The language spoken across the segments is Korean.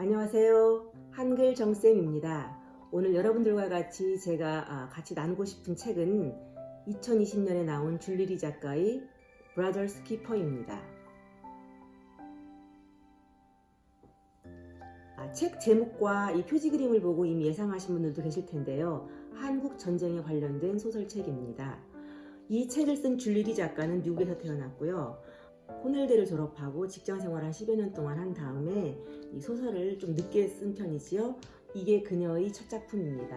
안녕하세요. 한글 정쌤입니다. 오늘 여러분들과 같이 제가 아, 같이 나누고 싶은 책은 2020년에 나온 줄리리 작가의 Brothers Keeper입니다. 아, 책 제목과 이 표지 그림을 보고 이미 예상하신 분들도 계실 텐데요. 한국 전쟁에 관련된 소설책입니다. 이 책을 쓴 줄리리 작가는 미국에서 태어났고요. 코넬대를 졸업하고 직장 생활 한 10여 년 동안 한 다음에 이 소설을 좀 늦게 쓴 편이지요. 이게 그녀의 첫 작품입니다.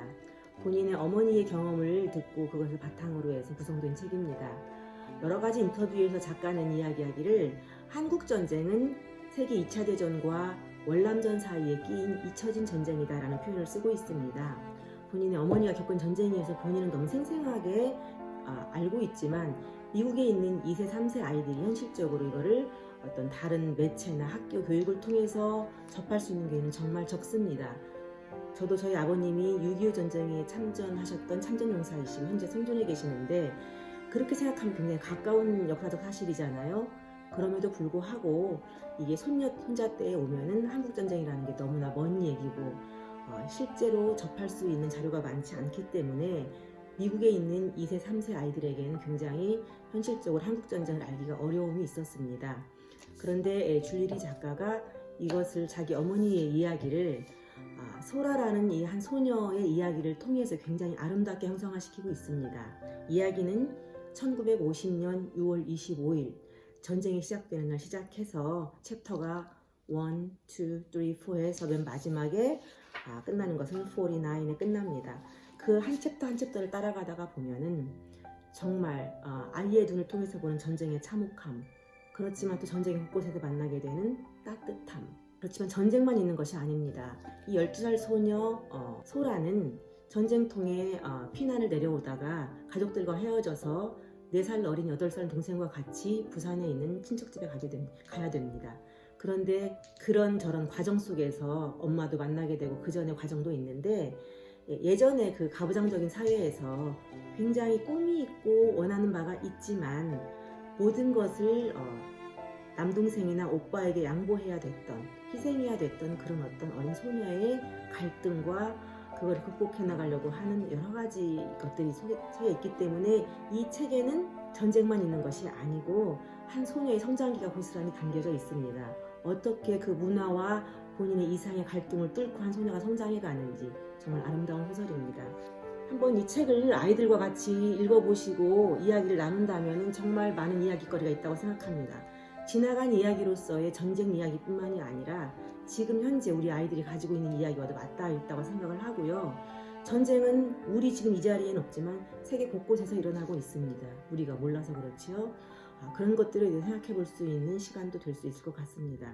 본인의 어머니의 경험을 듣고 그것을 바탕으로 해서 구성된 책입니다. 여러 가지 인터뷰에서 작가는 이야기하기를 한국 전쟁은 세계 2차 대전과 월남전 사이에 끼인 잊혀진 전쟁이다 라는 표현을 쓰고 있습니다. 본인의 어머니가 겪은 전쟁이어서 본인은 너무 생생하게 아, 알고 있지만 미국에 있는 2세, 3세 아이들이 현실적으로 이거를 어떤 다른 매체나 학교 교육을 통해서 접할 수 있는 기회는 정말 적습니다. 저도 저희 아버님이 6.25 전쟁에 참전하셨던 참전용사이시고 현재 생존해 계시는데 그렇게 생각하면 굉장히 가까운 역사적 사실이잖아요. 그럼에도 불구하고 이게 손녀 손자 때에 오면은 한국 전쟁이라는 게 너무나 먼 얘기고 어, 실제로 접할 수 있는 자료가 많지 않기 때문에 미국에 있는 2세, 3세 아이들에게는 굉장히 현실적으로 한국 전쟁을 알기가 어려움이 있었습니다. 그런데 줄리리 작가가 이것을 자기 어머니의 이야기를 아, 소라라는 이 한 소녀의 이야기를 통해서 굉장히 아름답게 형성화시키고 있습니다. 이야기는 1950년 6월 25일 전쟁이 시작되는 날 시작해서 챕터가 1, 2, 3, 4에서 맨 마지막에 아, 끝나는 것은 49에 끝납니다. 그 한 챕터 한 챕터를 따라가다가 보면은 정말 어, 아이의 눈을 통해서 보는 전쟁의 참혹함 그렇지만 또 전쟁의 곳곳에서 만나게 되는 따뜻함 그렇지만 전쟁만 있는 것이 아닙니다. 이 12살 소녀 어, 소라는 전쟁통에 어, 피난을 내려오다가 가족들과 헤어져서 4살 어린 8살 동생과 같이 부산에 있는 친척집에 가게 됩, 가야 됩니다. 그런데 그런 저런 과정 속에서 엄마도 만나게 되고 그 전에 과정도 있는데 예전에 그 가부장적인 사회에서 굉장히 꿈이 있고 원하는 바가 있지만 모든 것을 어, 남동생이나 오빠에게 양보해야 됐던 희생해야 됐던 그런 어떤 어린 소녀의 갈등과 그걸 극복해 나가려고 하는 여러 가지 것들이 속에 있기 때문에 이 책에는 전쟁만 있는 것이 아니고 한 소녀의 성장기가 고스란히 담겨져 있습니다. 어떻게 그 문화와 본인의 이상의 갈등을 뚫고 한 소녀가 성장해 가는지 정말 아름다운 소설입니다. 한번 이 책을 아이들과 같이 읽어보시고 이야기를 나눈다면 정말 많은 이야기거리가 있다고 생각합니다. 지나간 이야기로서의 전쟁 이야기뿐만이 아니라 지금 현재 우리 아이들이 가지고 있는 이야기와도 맞닿아 있다고 생각을 하고요. 전쟁은 우리 지금 이 자리에는 없지만 세계 곳곳에서 일어나고 있습니다. 우리가 몰라서 그렇지요. 아, 그런 것들을 생각해 볼 수 있는 시간도 될 수 있을 것 같습니다.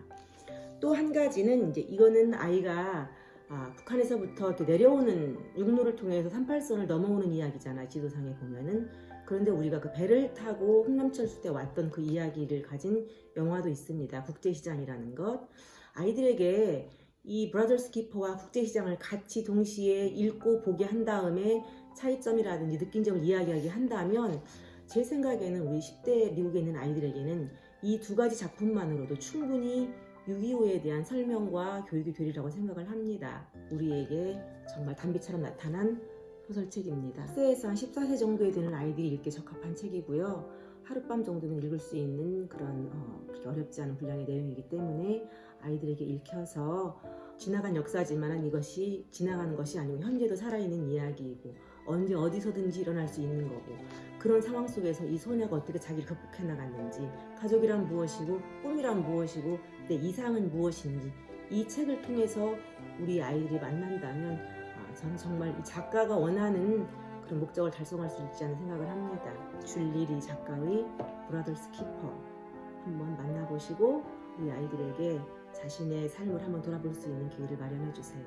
또 한 가지는 이제 이거는 아이가 아, 북한에서부터 이렇게 내려오는 육로를 통해서 38선을 넘어오는 이야기잖아 지도상에 보면은. 그런데 우리가 그 배를 타고 홍남철수 때 왔던 그 이야기를 가진 영화도 있습니다. 국제시장이라는 것. 아이들에게 이 브라더스 키퍼와 국제시장을 같이 동시에 읽고 보게 한 다음에 차이점이라든지 느낀 점을 이야기하게 한다면 제 생각에는 우리 10대 미국에 있는 아이들에게는 이 두 가지 작품만으로도 충분히 6.25에 대한 설명과 교육이 되리라고 생각을 합니다. 우리에게 정말 단비처럼 나타난 소설책입니다. 10세에서 한 14세 정도에 되는 아이들이 읽기 적합한 책이고요. 하룻밤 정도는 읽을 수 있는 그런 어, 어렵지 않은 분량의 내용이기 때문에 아이들에게 읽혀서 지나간 역사지만 이것이 지나가는 것이 아니고 현재도 살아있는 이야기이고 언제 어디서든지 일어날 수 있는 거고 그런 상황 속에서 이 소녀가 어떻게 자기를 극복해 나갔는지 가족이란 무엇이고 꿈이란 무엇이고 내 이상은 무엇인지 이 책을 통해서 우리 아이들이 만난다면 아, 저는 정말 이 작가가 원하는 그런 목적을 달성할 수 있지 않은 생각을 합니다. 줄리리 작가의 브라더스 키퍼 한번 만나보시고 우리 아이들에게 자신의 삶을 한번 돌아볼 수 있는 기회를 마련해 주세요.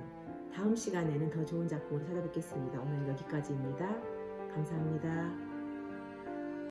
다음 시간에는 더 좋은 작품으로 찾아뵙겠습니다. 오늘 여기까지입니다. 감사합니다.